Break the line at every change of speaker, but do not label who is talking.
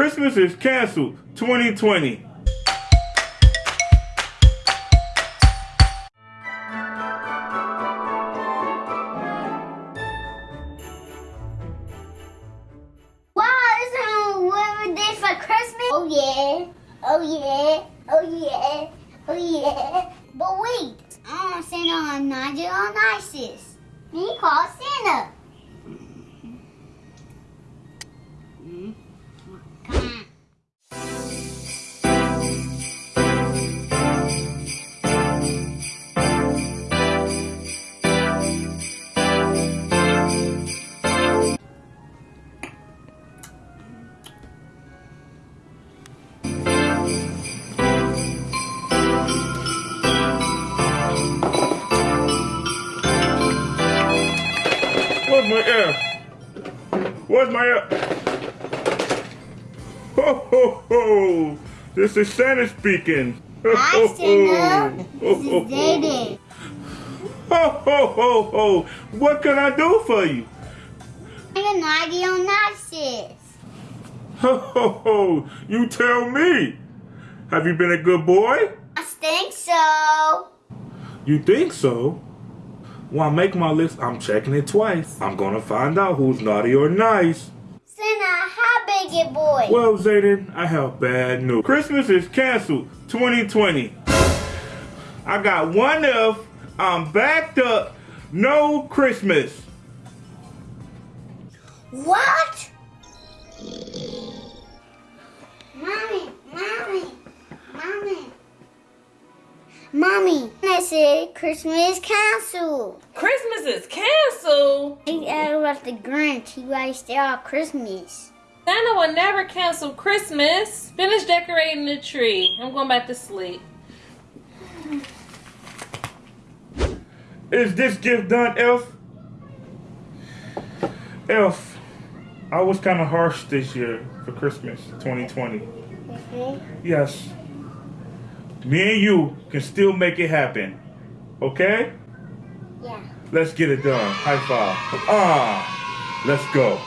Christmas is canceled 2020.
Wow, this is what we did for Christmas. Oh yeah, oh yeah, oh yeah, oh yeah. But wait, I want Santa on Nigel on Isis. He called Santa.
My air? Where's my air? Ho ho ho! This is Santa speaking. Ho,
Hi,
ho,
Santa.
ho.
This is David.
Ho ho ho ho! What can I do for you?
I'm Nigel on Isis.
Ho ho ho! You tell me. Have you been a good boy?
I think so.
You think so? When I make my list, I'm checking it twice. I'm gonna find out who's naughty or nice.
Santa, how big your boy?
Well, Zayden, I have bad news. Christmas is canceled 2020. I got one if I'm backed up. No Christmas.
What? Mommy, I said Christmas canceled.
Christmas is canceled.
He asked about the Grinch. He wasted all Christmas.
Santa will never cancel Christmas. Finish decorating the tree. I'm going back to sleep.
Is this gift done, Elf? Elf, I was kind of harsh this year for Christmas 2020. Mm-hmm. Yes. Me and you can still make it happen. Okay?
Yeah.
Let's get it done. High five. Ah, let's go.